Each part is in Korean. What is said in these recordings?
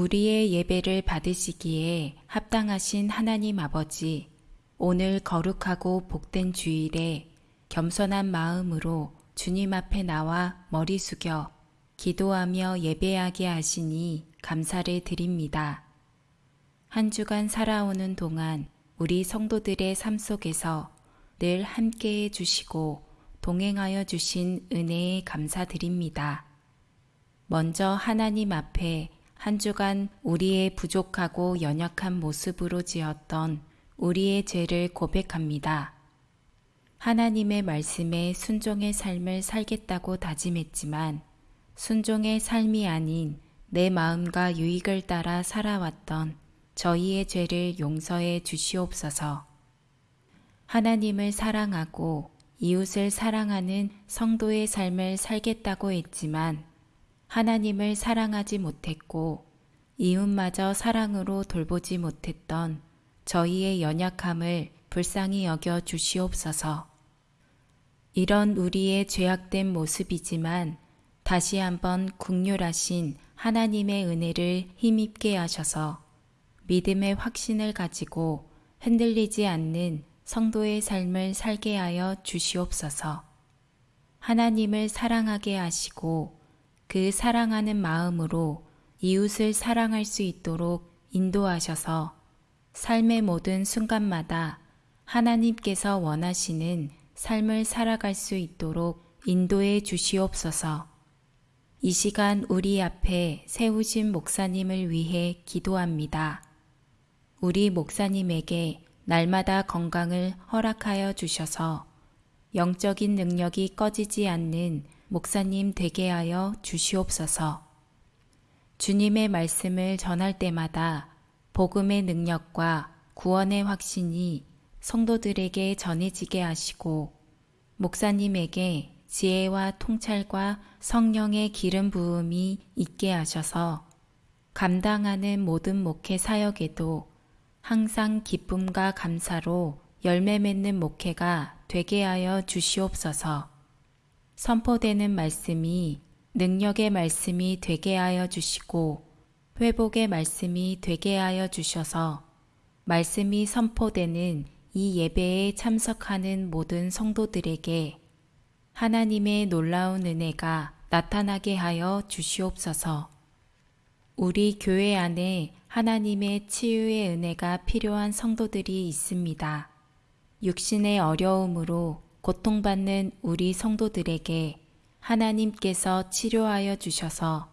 우리의 예배를 받으시기에 합당하신 하나님 아버지, 오늘 거룩하고 복된 주일에 겸손한 마음으로 주님 앞에 나와 머리 숙여 기도하며 예배하게 하시니 감사를 드립니다. 한 주간 살아오는 동안 우리 성도들의 삶 속에서 늘 함께 해 주시고 동행하여 주신 은혜에 감사드립니다. 먼저 하나님 앞에 한 주간 우리의 부족하고 연약한 모습으로 지었던 우리의 죄를 고백합니다. 하나님의 말씀에 순종의 삶을 살겠다고 다짐했지만 순종의 삶이 아닌 내 마음과 유익을 따라 살아왔던 저희의 죄를 용서해 주시옵소서. 하나님을 사랑하고 이웃을 사랑하는 성도의 삶을 살겠다고 했지만 하나님을 사랑하지 못했고 이웃마저 사랑으로 돌보지 못했던 저희의 연약함을 불쌍히 여겨 주시옵소서. 이런 우리의 죄악된 모습이지만 다시 한번 국률하신 하나님의 은혜를 힘입게 하셔서 믿음의 확신을 가지고 흔들리지 않는 성도의 삶을 살게 하여 주시옵소서. 하나님을 사랑하게 하시고 그 사랑하는 마음으로 이웃을 사랑할 수 있도록 인도하셔서 삶의 모든 순간마다 하나님께서 원하시는 삶을 살아갈 수 있도록 인도해 주시옵소서. 이 시간 우리 앞에 세우신 목사님을 위해 기도합니다. 우리 목사님에게 날마다 건강을 허락하여 주셔서 영적인 능력이 꺼지지 않는 목사님 되게 하여 주시옵소서. 주님의 말씀을 전할 때마다 복음의 능력과 구원의 확신이 성도들에게 전해지게 하시고 목사님에게 지혜와 통찰과 성령의 기름 부음이 있게 하셔서 감당하는 모든 목회 사역에도 항상 기쁨과 감사로 열매 맺는 목회가 되게 하여 주시옵소서. 선포되는 말씀이 능력의 말씀이 되게 하여 주시고 회복의 말씀이 되게 하여 주셔서 말씀이 선포되는 이 예배에 참석하는 모든 성도들에게 하나님의 놀라운 은혜가 나타나게 하여 주시옵소서. 우리 교회 안에 하나님의 치유의 은혜가 필요한 성도들이 있습니다. 육신의 어려움으로 고통받는 우리 성도들에게 하나님께서 치료하여 주셔서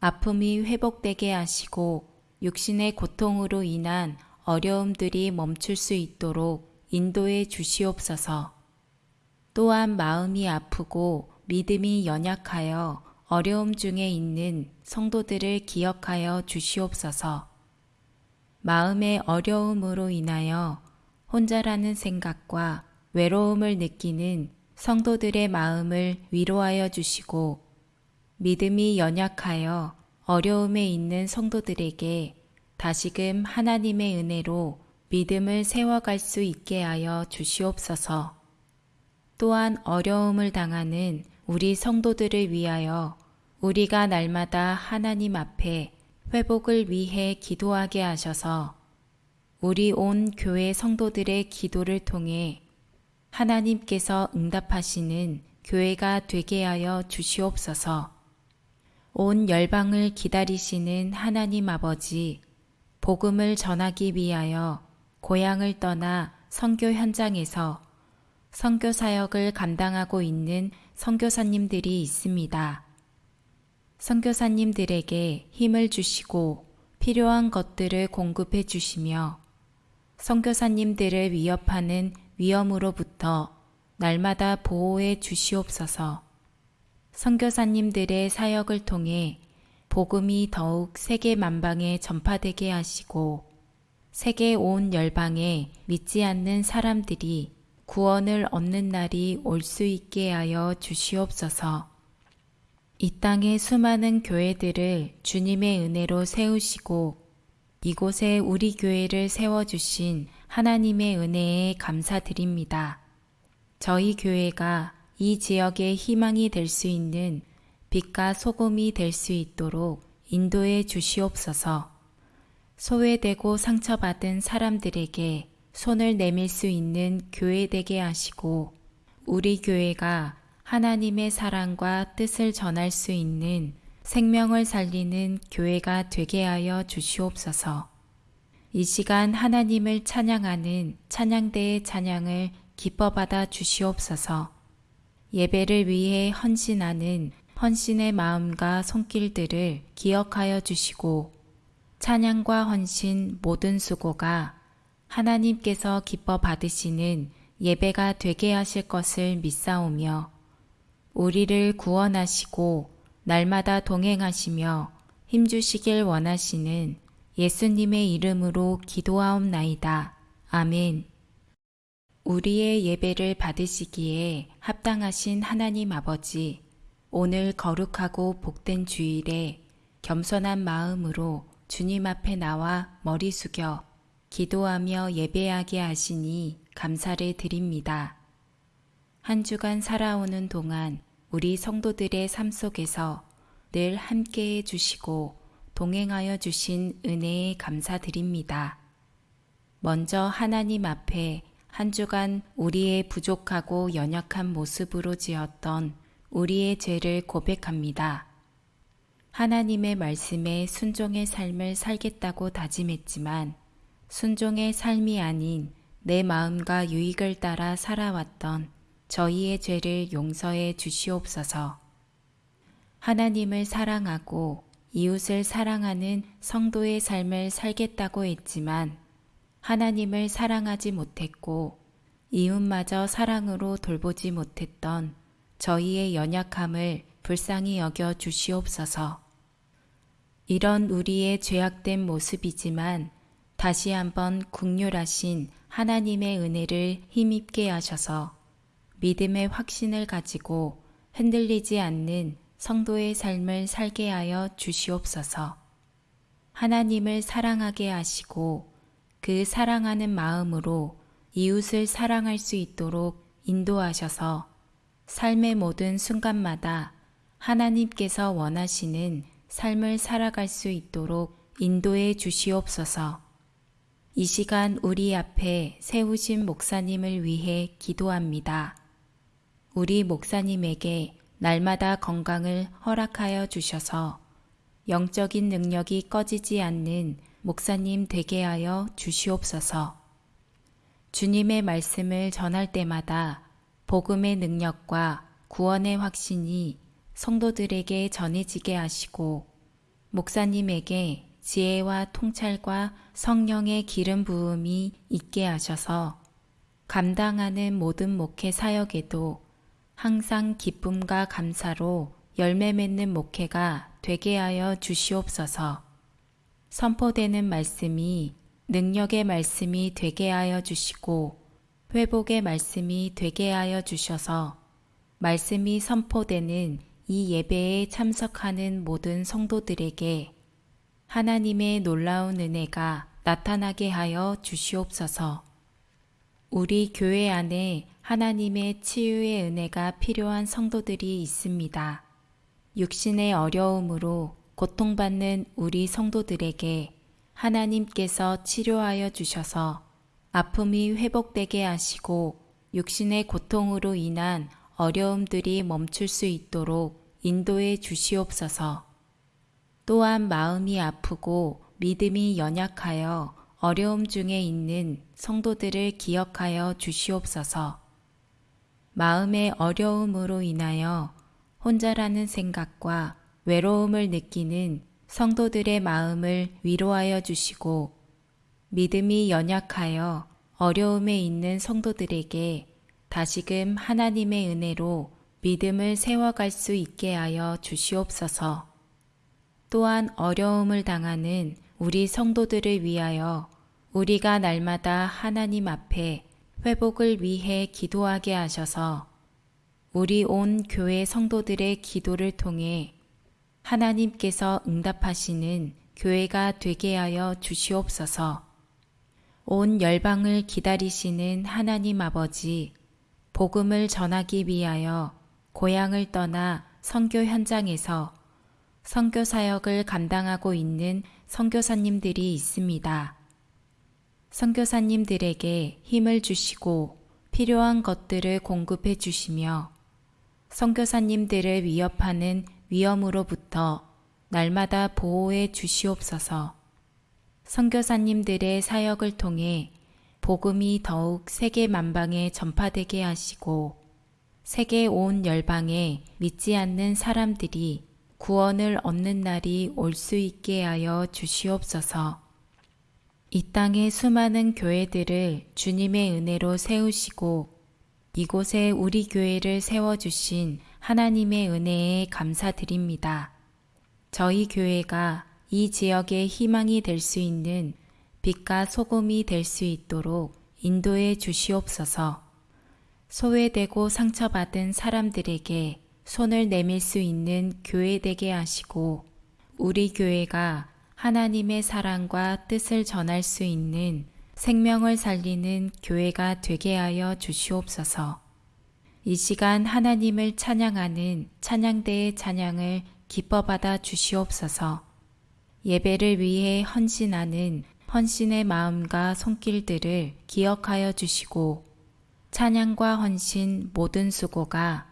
아픔이 회복되게 하시고 육신의 고통으로 인한 어려움들이 멈출 수 있도록 인도해 주시옵소서. 또한 마음이 아프고 믿음이 연약하여 어려움 중에 있는 성도들을 기억하여 주시옵소서. 마음의 어려움으로 인하여 혼자라는 생각과 외로움을 느끼는 성도들의 마음을 위로하여 주시고 믿음이 연약하여 어려움에 있는 성도들에게 다시금 하나님의 은혜로 믿음을 세워갈 수 있게 하여 주시옵소서. 또한 어려움을 당하는 우리 성도들을 위하여 우리가 날마다 하나님 앞에 회복을 위해 기도하게 하셔서 우리 온 교회 성도들의 기도를 통해 하나님께서 응답하시는 교회가 되게 하여 주시옵소서. 온 열방을 기다리시는 하나님 아버지, 복음을 전하기 위하여 고향을 떠나 선교 현장에서 선교 사역을 감당하고 있는 선교사님들이 있습니다. 선교사님들에게 힘을 주시고 필요한 것들을 공급해 주시며 선교사님들을 위협하는 위험으로부터 날마다 보호해 주시옵소서. 선교사님들의 사역을 통해 복음이 더욱 세계 만방에 전파되게 하시고 세계 온 열방에 믿지 않는 사람들이 구원을 얻는 날이 올 수 있게 하여 주시옵소서. 이 땅의 수많은 교회들을 주님의 은혜로 세우시고 이곳에 우리 교회를 세워주신 하나님의 은혜에 감사드립니다. 저희 교회가 이 지역의 희망이 될 수 있는 빛과 소금이 될 수 있도록 인도해 주시옵소서. 소외되고 상처받은 사람들에게 손을 내밀 수 있는 교회 되게 하시고 우리 교회가 하나님의 사랑과 뜻을 전할 수 있는 생명을 살리는 교회가 되게 하여 주시옵소서. 이 시간 하나님을 찬양하는 찬양대의 찬양을 기뻐 받아 주시옵소서. 예배를 위해 헌신하는 헌신의 마음과 손길들을 기억하여 주시고 찬양과 헌신 모든 수고가 하나님께서 기뻐 받으시는 예배가 되게 하실 것을 믿사오며 우리를 구원하시고 날마다 동행하시며 힘주시길 원하시는 예수님의 이름으로 기도하옵나이다. 아멘. 우리의 예배를 받으시기에 합당하신 하나님 아버지, 오늘 거룩하고 복된 주일에 겸손한 마음으로 주님 앞에 나와 머리 숙여 기도하며 예배하게 하시니 감사를 드립니다. 한 주간 살아오는 동안 우리 성도들의 삶 속에서 늘 함께 해 주시고 동행하여 주신 은혜에 감사드립니다. 먼저 하나님 앞에 한 주간 우리의 부족하고 연약한 모습으로 지었던 우리의 죄를 고백합니다. 하나님의 말씀에 순종의 삶을 살겠다고 다짐했지만 순종의 삶이 아닌 내 마음과 유익을 따라 살아왔던 저희의 죄를 용서해 주시옵소서. 하나님을 사랑하고 이웃을 사랑하는 성도의 삶을 살겠다고 했지만 하나님을 사랑하지 못했고 이웃마저 사랑으로 돌보지 못했던 저희의 연약함을 불쌍히 여겨 주시옵소서. 이런 우리의 죄악된 모습이지만 다시 한번 국률하신 하나님의 은혜를 힘입게 하셔서 믿음의 확신을 가지고 흔들리지 않는 성도의 삶을 살게 하여 주시옵소서. 하나님을 사랑하게 하시고 그 사랑하는 마음으로 이웃을 사랑할 수 있도록 인도하셔서 삶의 모든 순간마다 하나님께서 원하시는 삶을 살아갈 수 있도록 인도해 주시옵소서. 이 시간 우리 앞에 세우신 목사님을 위해 기도합니다. 우리 목사님에게 날마다 건강을 허락하여 주셔서 영적인 능력이 꺼지지 않는 목사님 되게 하여 주시옵소서. 주님의 말씀을 전할 때마다 복음의 능력과 구원의 확신이 성도들에게 전해지게 하시고 목사님에게 지혜와 통찰과 성령의 기름 부음이 있게 하셔서 감당하는 모든 목회 사역에도 항상 기쁨과 감사로 열매 맺는 목회가 되게 하여 주시옵소서. 선포되는 말씀이 능력의 말씀이 되게 하여 주시고 회복의 말씀이 되게 하여 주셔서 말씀이 선포되는 이 예배에 참석하는 모든 성도들에게 하나님의 놀라운 은혜가 나타나게 하여 주시옵소서. 우리 교회 안에 하나님의 치유의 은혜가 필요한 성도들이 있습니다. 육신의 어려움으로 고통받는 우리 성도들에게 하나님께서 치료하여 주셔서 아픔이 회복되게 하시고 육신의 고통으로 인한 어려움들이 멈출 수 있도록 인도해 주시옵소서. 또한 마음이 아프고 믿음이 연약하여 어려움 중에 있는 성도들을 기억하여 주시옵소서. 마음의 어려움으로 인하여 혼자라는 생각과 외로움을 느끼는 성도들의 마음을 위로하여 주시고 믿음이 연약하여 어려움에 있는 성도들에게 다시금 하나님의 은혜로 믿음을 세워갈 수 있게 하여 주시옵소서. 또한 어려움을 당하는 우리 성도들을 위하여 우리가 날마다 하나님 앞에 회복을 위해 기도하게 하셔서 우리 온 교회 성도들의 기도를 통해 하나님께서 응답하시는 교회가 되게 하여 주시옵소서. 온 열방을 기다리시는 하나님 아버지, 복음을 전하기 위하여 고향을 떠나 선교 현장에서 선교 사역을 감당하고 있는 선교사님들이 있습니다. 선교사님들에게 힘을 주시고 필요한 것들을 공급해 주시며 선교사님들을 위협하는 위험으로부터 날마다 보호해 주시옵소서. 선교사님들의 사역을 통해 복음이 더욱 세계 만방에 전파되게 하시고 세계 온 열방에 믿지 않는 사람들이 구원을 얻는 날이 올 수 있게 하여 주시옵소서. 이 땅의 수많은 교회들을 주님의 은혜로 세우시고 이곳에 우리 교회를 세워주신 하나님의 은혜에 감사드립니다. 저희 교회가 이 지역의 희망이 될 수 있는 빛과 소금이 될 수 있도록 인도해 주시옵소서. 소외되고 상처받은 사람들에게 손을 내밀 수 있는 교회 되게 하시고 우리 교회가 하나님의 사랑과 뜻을 전할 수 있는 생명을 살리는 교회가 되게 하여 주시옵소서. 이 시간 하나님을 찬양하는 찬양대의 찬양을 기뻐 받아 주시옵소서. 예배를 위해 헌신하는 헌신의 마음과 손길들을 기억하여 주시고 찬양과 헌신 모든 수고가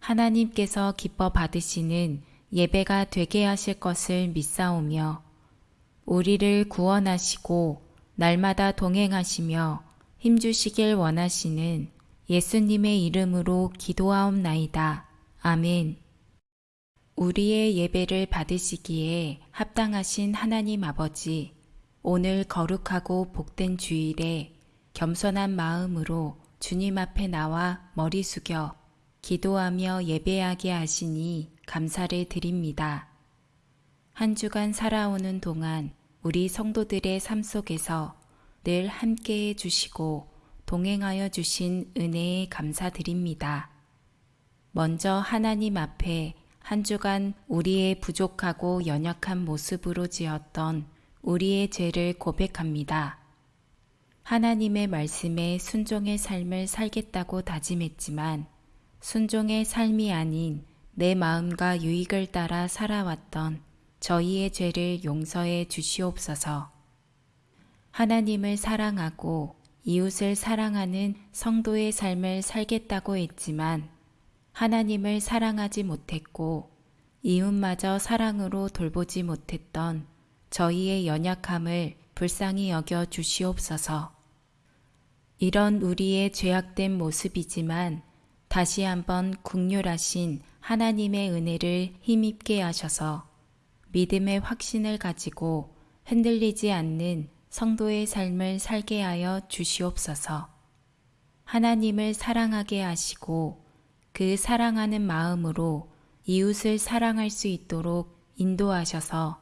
하나님께서 기뻐 받으시는 예배가 되게 하실 것을 믿사오며 우리를 구원하시고 날마다 동행하시며 힘주시길 원하시는 예수님의 이름으로 기도하옵나이다. 아멘. 우리의 예배를 받으시기에 합당하신 하나님 아버지, 오늘 거룩하고 복된 주일에 겸손한 마음으로 주님 앞에 나와 머리 숙여 기도하며 예배하게 하시니 감사를 드립니다. 한 주간 살아오는 동안 우리 성도들의 삶 속에서 늘 함께해 주시고 동행하여 주신 은혜에 감사드립니다. 먼저 하나님 앞에 한 주간 우리의 부족하고 연약한 모습으로 지었던 우리의 죄를 고백합니다. 하나님의 말씀에 순종의 삶을 살겠다고 다짐했지만 순종의 삶이 아닌 내 마음과 유익을 따라 살아왔던 저희의 죄를 용서해 주시옵소서. 하나님을 사랑하고 이웃을 사랑하는 성도의 삶을 살겠다고 했지만 하나님을 사랑하지 못했고 이웃마저 사랑으로 돌보지 못했던 저희의 연약함을 불쌍히 여겨 주시옵소서. 이런 우리의 죄악된 모습이지만 다시 한번 국률하신 하나님의 은혜를 힘입게 하셔서 믿음의 확신을 가지고 흔들리지 않는 성도의 삶을 살게 하여 주시옵소서. 하나님을 사랑하게 하시고 그 사랑하는 마음으로 이웃을 사랑할 수 있도록 인도하셔서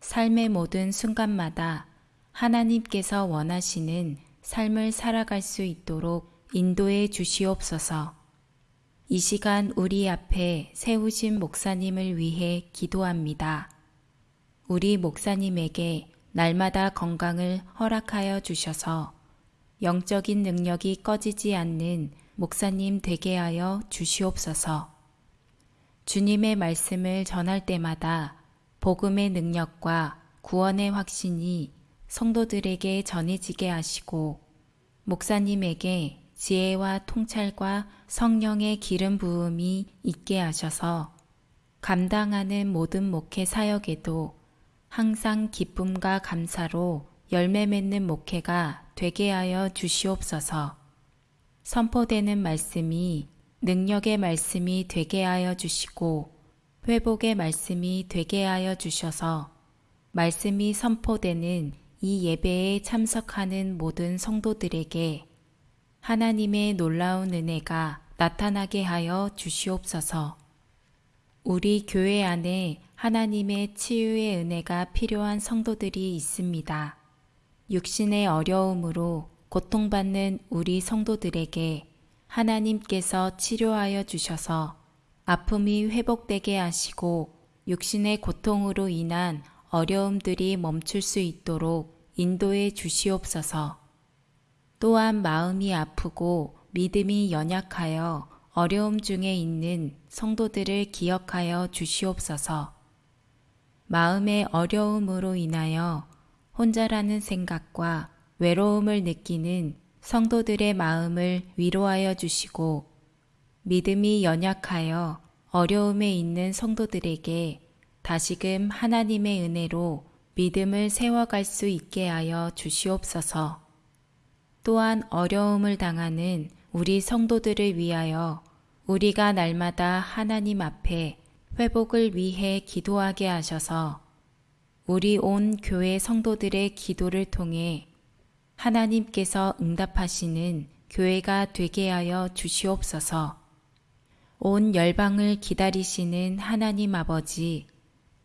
삶의 모든 순간마다 하나님께서 원하시는 삶을 살아갈 수 있도록 인도해 주시옵소서. 이 시간 우리 앞에 세우신 목사님을 위해 기도합니다. 우리 목사님에게 날마다 건강을 허락하여 주셔서 영적인 능력이 꺼지지 않는 목사님 되게 하여 주시옵소서. 주님의 말씀을 전할 때마다 복음의 능력과 구원의 확신이 성도들에게 전해지게 하시고 목사님에게 지혜와 통찰과 성령의 기름 부음이 있게 하셔서 감당하는 모든 목회 사역에도 항상 기쁨과 감사로 열매 맺는 목회가 되게 하여 주시옵소서. 선포되는 말씀이 능력의 말씀이 되게 하여 주시고 회복의 말씀이 되게 하여 주셔서 말씀이 선포되는 이 예배에 참석하는 모든 성도들에게 하나님의 놀라운 은혜가 나타나게 하여 주시옵소서. 우리 교회 안에 하나님의 치유의 은혜가 필요한 성도들이 있습니다. 육신의 어려움으로 고통받는 우리 성도들에게 하나님께서 치료하여 주셔서 아픔이 회복되게 하시고 육신의 고통으로 인한 어려움들이 멈출 수 있도록 인도해 주시옵소서. 또한 마음이 아프고 믿음이 연약하여 어려움 중에 있는 성도들을 기억하여 주시옵소서. 마음의 어려움으로 인하여 혼자라는 생각과 외로움을 느끼는 성도들의 마음을 위로하여 주시고 믿음이 연약하여 어려움에 있는 성도들에게 다시금 하나님의 은혜로 믿음을 세워갈 수 있게 하여 주시옵소서. 또한 어려움을 당하는 우리 성도들을 위하여 우리가 날마다 하나님 앞에 회복을 위해 기도하게 하셔서 우리 온 교회 성도들의 기도를 통해 하나님께서 응답하시는 교회가 되게 하여 주시옵소서. 온 열방을 기다리시는 하나님 아버지,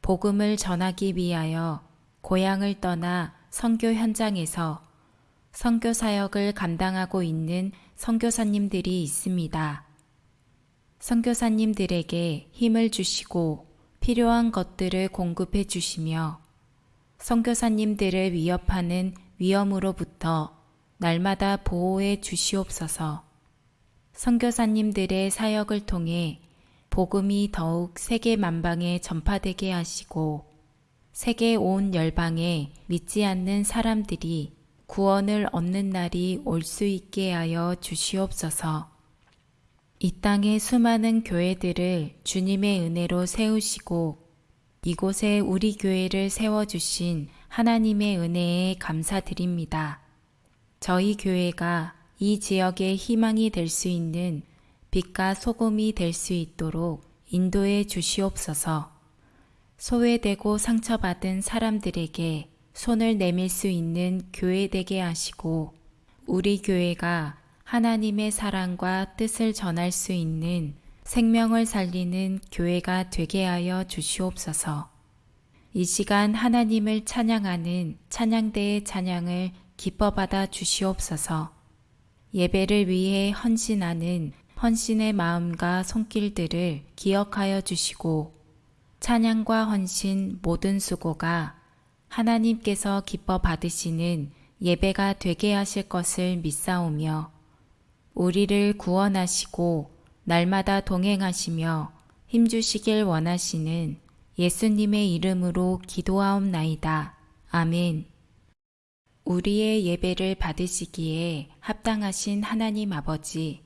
복음을 전하기 위하여 고향을 떠나 선교 현장에서 선교 사역을 감당하고 있는 선교사님들이 있습니다. 선교사님들에게 힘을 주시고 필요한 것들을 공급해 주시며 선교사님들을 위협하는 위험으로부터 날마다 보호해 주시옵소서. 선교사님들의 사역을 통해 복음이 더욱 세계 만방에 전파되게 하시고 세계 온 열방에 믿지 않는 사람들이 구원을 얻는 날이 올 수 있게 하여 주시옵소서. 이 땅의 수많은 교회들을 주님의 은혜로 세우시고 이곳에 우리 교회를 세워주신 하나님의 은혜에 감사드립니다. 저희 교회가 이 지역의 희망이 될 수 있는 빛과 소금이 될 수 있도록 인도해 주시옵소서. 소외되고 상처받은 사람들에게 손을 내밀 수 있는 교회 되게 하시고 우리 교회가 하나님의 사랑과 뜻을 전할 수 있는 생명을 살리는 교회가 되게 하여 주시옵소서. 이 시간 하나님을 찬양하는 찬양대의 찬양을 기뻐 받아 주시옵소서. 예배를 위해 헌신하는 헌신의 마음과 손길들을 기억하여 주시고 찬양과 헌신 모든 수고가 하나님께서 기뻐 받으시는 예배가 되게 하실 것을 믿사오며 우리를 구원하시고 날마다 동행하시며 힘주시길 원하시는 예수님의 이름으로 기도하옵나이다. 아멘. 우리의 예배를 받으시기에 합당하신 하나님 아버지,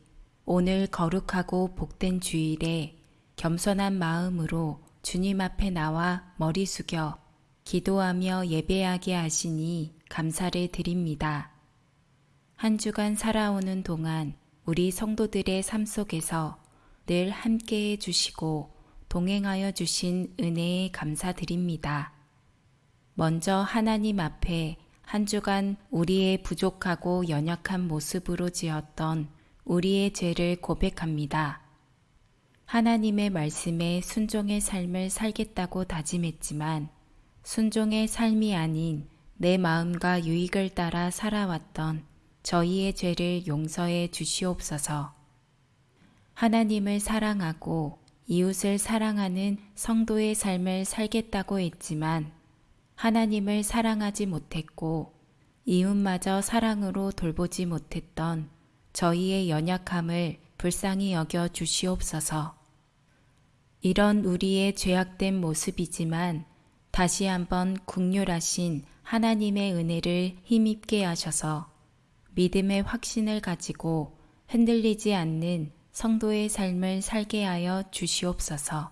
오늘 거룩하고 복된 주일에 겸손한 마음으로 주님 앞에 나와 머리 숙여 기도하며 예배하게 하시니 감사를 드립니다. 한 주간 살아오는 동안 우리 성도들의 삶 속에서 늘 함께 해 주시고 동행하여 주신 은혜에 감사드립니다. 먼저 하나님 앞에 한 주간 우리의 부족하고 연약한 모습으로 지었던 우리의 죄를 고백합니다. 하나님의 말씀에 순종의 삶을 살겠다고 다짐했지만 순종의 삶이 아닌 내 마음과 유익을 따라 살아왔던 저희의 죄를 용서해 주시옵소서. 하나님을 사랑하고 이웃을 사랑하는 성도의 삶을 살겠다고 했지만 하나님을 사랑하지 못했고 이웃마저 사랑으로 돌보지 못했던 저희의 연약함을 불쌍히 여겨 주시옵소서. 이런 우리의 죄악된 모습이지만 다시 한번 국률하신 하나님의 은혜를 힘입게 하셔서 믿음의 확신을 가지고 흔들리지 않는 성도의 삶을 살게 하여 주시옵소서.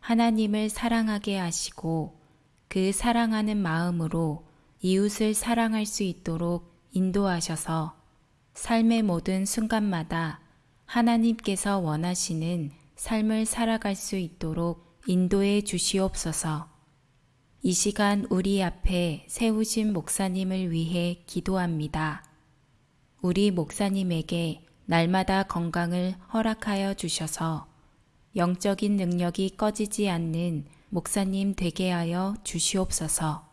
하나님을 사랑하게 하시고 그 사랑하는 마음으로 이웃을 사랑할 수 있도록 인도하셔서 삶의 모든 순간마다 하나님께서 원하시는 삶을 살아갈 수 있도록 인도해 주시옵소서. 이 시간 우리 앞에 세우신 목사님을 위해 기도합니다. 우리 목사님에게 날마다 건강을 허락하여 주셔서 영적인 능력이 꺼지지 않는 목사님 되게 하여 주시옵소서.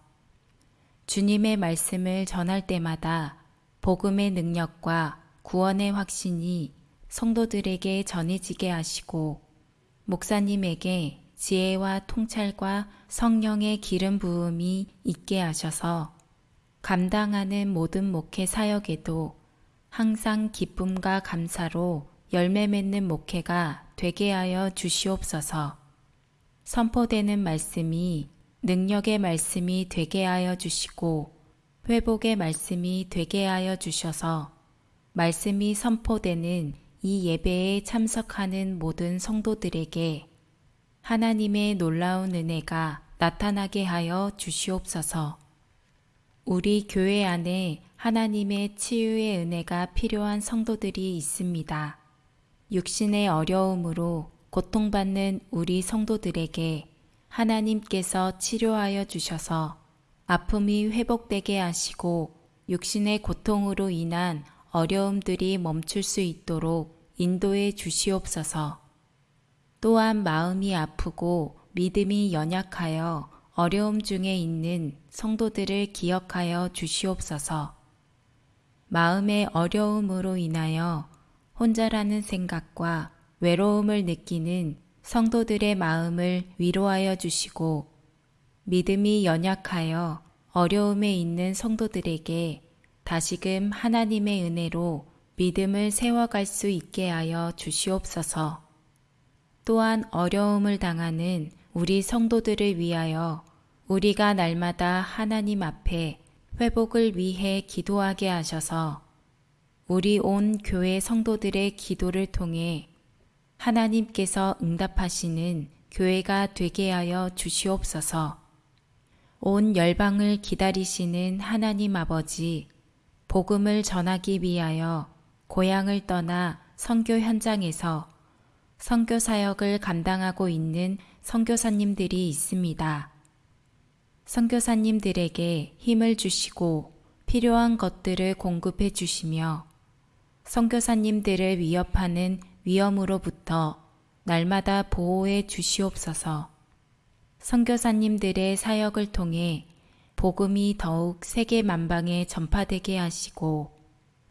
주님의 말씀을 전할 때마다 복음의 능력과 구원의 확신이 성도들에게 전해지게 하시고 목사님에게 지혜와 통찰과 성령의 기름 부음이 있게 하셔서 감당하는 모든 목회 사역에도 항상 기쁨과 감사로 열매 맺는 목회가 되게 하여 주시옵소서. 선포되는 말씀이 능력의 말씀이 되게 하여 주시고 회복의 말씀이 되게 하여 주셔서 말씀이 선포되는 이 예배에 참석하는 모든 성도들에게 하나님의 놀라운 은혜가 나타나게 하여 주시옵소서. 우리 교회 안에 하나님의 치유의 은혜가 필요한 성도들이 있습니다. 육신의 어려움으로 고통받는 우리 성도들에게 하나님께서 치료하여 주셔서 아픔이 회복되게 하시고 육신의 고통으로 인한 어려움들이 멈출 수 있도록 인도해 주시옵소서. 또한 마음이 아프고 믿음이 연약하여 어려움 중에 있는 성도들을 기억하여 주시옵소서. 마음의 어려움으로 인하여 혼자라는 생각과 외로움을 느끼는 성도들의 마음을 위로하여 주시고 믿음이 연약하여 어려움에 있는 성도들에게 다시금 하나님의 은혜로 믿음을 세워갈 수 있게 하여 주시옵소서. 또한 어려움을 당하는 우리 성도들을 위하여 우리가 날마다 하나님 앞에 회복을 위해 기도하게 하셔서 우리 온 교회 성도들의 기도를 통해 하나님께서 응답하시는 교회가 되게 하여 주시옵소서. 온 열방을 기다리시는 하나님 아버지, 복음을 전하기 위하여 고향을 떠나 선교 현장에서 선교 사역을 감당하고 있는 선교사님들이 있습니다. 선교사님들에게 힘을 주시고 필요한 것들을 공급해 주시며 선교사님들을 위협하는 위험으로부터 날마다 보호해 주시옵소서. 선교사님들의 사역을 통해 복음이 더욱 세계 만방에 전파되게 하시고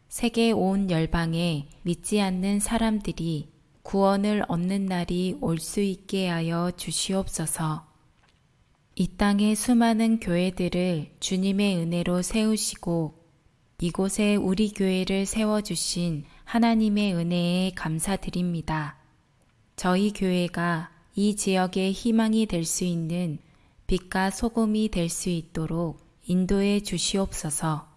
세계 온 열방에 믿지 않는 사람들이 구원을 얻는 날이 올 수 있게 하여 주시옵소서. 이 땅의 수많은 교회들을 주님의 은혜로 세우시고 이곳에 우리 교회를 세워주신 하나님의 은혜에 감사드립니다. 저희 교회가 이 지역의 희망이 될 수 있는 빛과 소금이 될 수 있도록 인도해 주시옵소서.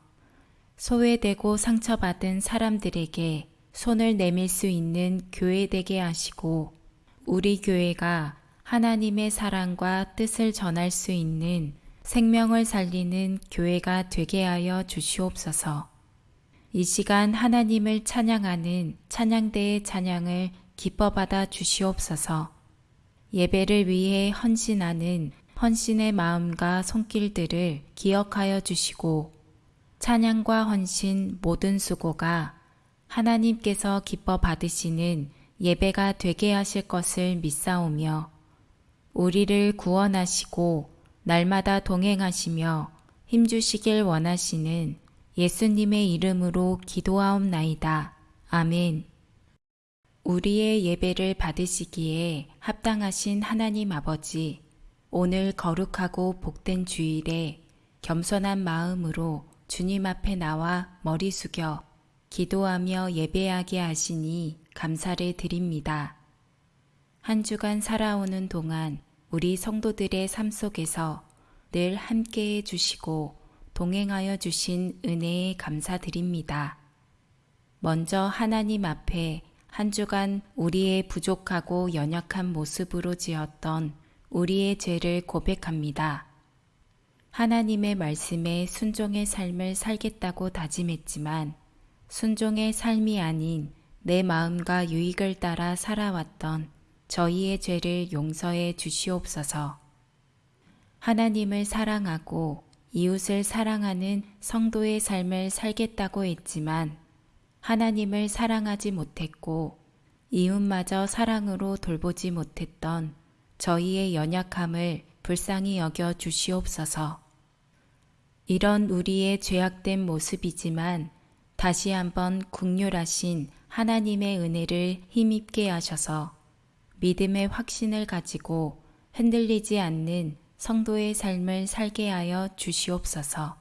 소외되고 상처받은 사람들에게 손을 내밀 수 있는 교회 되게 하시고 우리 교회가 하나님의 사랑과 뜻을 전할 수 있는 생명을 살리는 교회가 되게 하여 주시옵소서. 이 시간 하나님을 찬양하는 찬양대의 찬양을 기뻐 받아 주시옵소서. 예배를 위해 헌신하는 헌신의 마음과 손길들을 기억하여 주시고 찬양과 헌신 모든 수고가 하나님께서 기뻐 받으시는 예배가 되게 하실 것을 믿사오며 우리를 구원하시고 날마다 동행하시며 힘주시길 원하시는 예수님의 이름으로 기도하옵나이다. 아멘. 우리의 예배를 받으시기에 합당하신 하나님 아버지, 오늘 거룩하고 복된 주일에 겸손한 마음으로 주님 앞에 나와 머리 숙여 기도하며 예배하게 하시니 감사를 드립니다. 한 주간 살아오는 동안 우리 성도들의 삶 속에서 늘 함께해 주시고 동행하여 주신 은혜에 감사드립니다. 먼저 하나님 앞에 한 주간 우리의 부족하고 연약한 모습으로 지었던 우리의 죄를 고백합니다. 하나님의 말씀에 순종의 삶을 살겠다고 다짐했지만 순종의 삶이 아닌 내 마음과 유익을 따라 살아왔던 저희의 죄를 용서해 주시옵소서. 하나님을 사랑하고 이웃을 사랑하는 성도의 삶을 살겠다고 했지만 하나님을 사랑하지 못했고 이웃마저 사랑으로 돌보지 못했던 저희의 연약함을 불쌍히 여겨 주시옵소서. 이런 우리의 죄악된 모습이지만 다시 한번 국률하신 하나님의 은혜를 힘입게 하셔서 믿음의 확신을 가지고 흔들리지 않는 성도의 삶을 살게 하여 주시옵소서.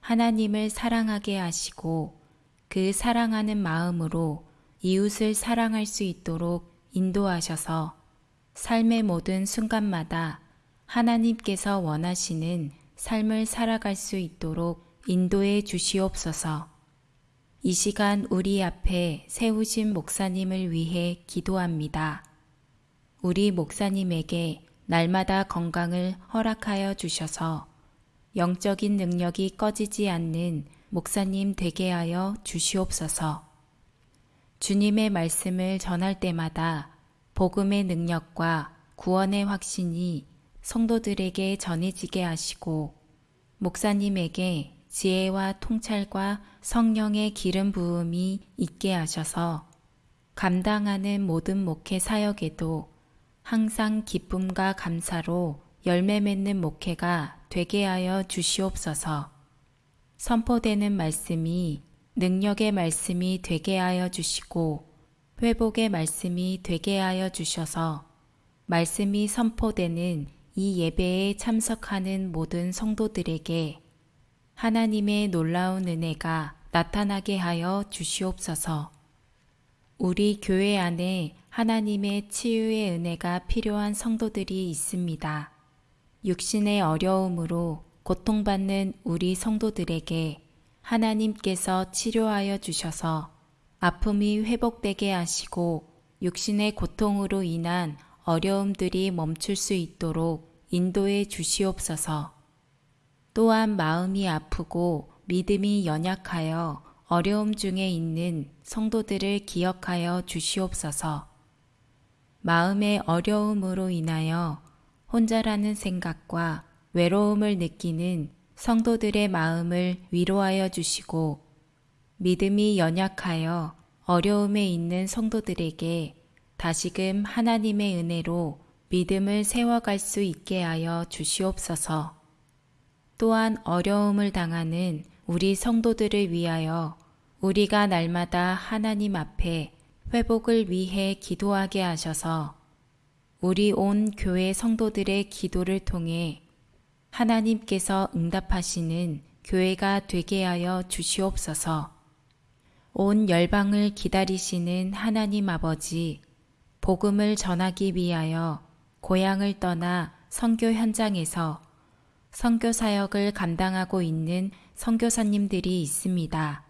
하나님을 사랑하게 하시고 그 사랑하는 마음으로 이웃을 사랑할 수 있도록 인도하셔서 삶의 모든 순간마다 하나님께서 원하시는 삶을 살아갈 수 있도록 인도해 주시옵소서. 이 시간 우리 앞에 세우신 목사님을 위해 기도합니다. 우리 목사님에게 날마다 건강을 허락하여 주셔서 영적인 능력이 꺼지지 않는 목사님 되게 하여 주시옵소서. 주님의 말씀을 전할 때마다 복음의 능력과 구원의 확신이 성도들에게 전해지게 하시고 목사님에게 지혜와 통찰과 성령의 기름 부음이 있게 하셔서 감당하는 모든 목회 사역에도 항상 기쁨과 감사로 열매 맺는 목회가 되게 하여 주시옵소서. 선포되는 말씀이 능력의 말씀이 되게 하여 주시고 회복의 말씀이 되게 하여 주셔서 말씀이 선포되는 이 예배에 참석하는 모든 성도들에게 하나님의 놀라운 은혜가 나타나게 하여 주시옵소서. 우리 교회 안에 하나님의 치유의 은혜가 필요한 성도들이 있습니다. 육신의 어려움으로 고통받는 우리 성도들에게 하나님께서 치료하여 주셔서 아픔이 회복되게 하시고 육신의 고통으로 인한 어려움들이 멈출 수 있도록 인도해 주시옵소서. 또한 마음이 아프고 믿음이 연약하여 어려움 중에 있는 성도들을 기억하여 주시옵소서. 마음의 어려움으로 인하여 혼자라는 생각과 외로움을 느끼는 성도들의 마음을 위로하여 주시고 믿음이 연약하여 어려움에 있는 성도들에게 다시금 하나님의 은혜로 믿음을 세워갈 수 있게 하여 주시옵소서. 또한 어려움을 당하는 우리 성도들을 위하여 우리가 날마다 하나님 앞에 회복을 위해 기도하게 하셔서 우리 온 교회 성도들의 기도를 통해 하나님께서 응답하시는 교회가 되게 하여 주시옵소서. 온 열방을 기다리시는 하나님 아버지, 복음을 전하기 위하여 고향을 떠나 선교 현장에서 선교 사역을 감당하고 있는 선교사님들이 있습니다.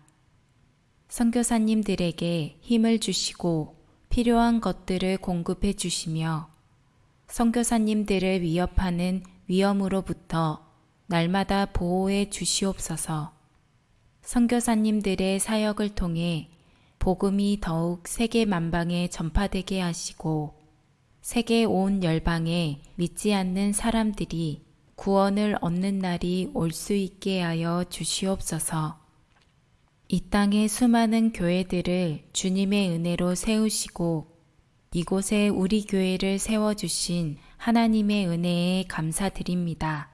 선교사님들에게 힘을 주시고 필요한 것들을 공급해 주시며 선교사님들을 위협하는 위험으로부터 날마다 보호해 주시옵소서. 선교사님들의 사역을 통해 복음이 더욱 세계 만방에 전파되게 하시고 세계 온 열방에 믿지 않는 사람들이 구원을 얻는 날이 올 수 있게 하여 주시옵소서. 이 땅의 수많은 교회들을 주님의 은혜로 세우시고 이곳에 우리 교회를 세워주신 하나님의 은혜에 감사드립니다.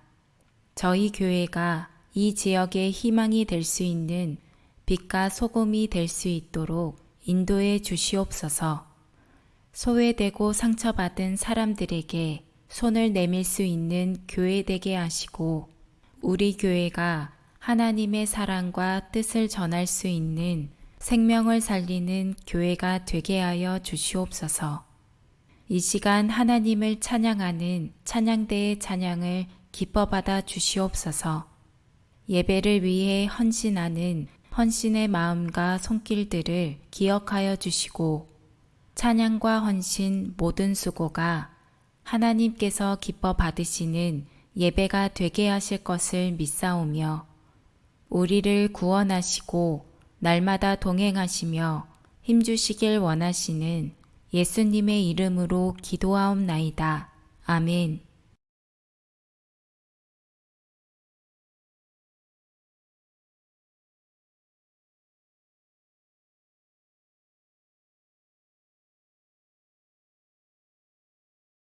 저희 교회가 이 지역의 희망이 될 수 있는 빛과 소금이 될 수 있도록 인도해 주시옵소서. 소외되고 상처받은 사람들에게 손을 내밀 수 있는 교회 되게 하시고 우리 교회가 하나님의 사랑과 뜻을 전할 수 있는 생명을 살리는 교회가 되게 하여 주시옵소서. 이 시간 하나님을 찬양하는 찬양대의 찬양을 기뻐 받아 주시옵소서. 예배를 위해 헌신하는 헌신의 마음과 손길들을 기억하여 주시고 찬양과 헌신 모든 수고가 하나님께서 기뻐 받으시는 예배가 되게 하실 것을 믿사오며 우리를 구원하시고 날마다 동행하시며 힘주시길 원하시는 예수님의 이름으로 기도하옵나이다. 아멘.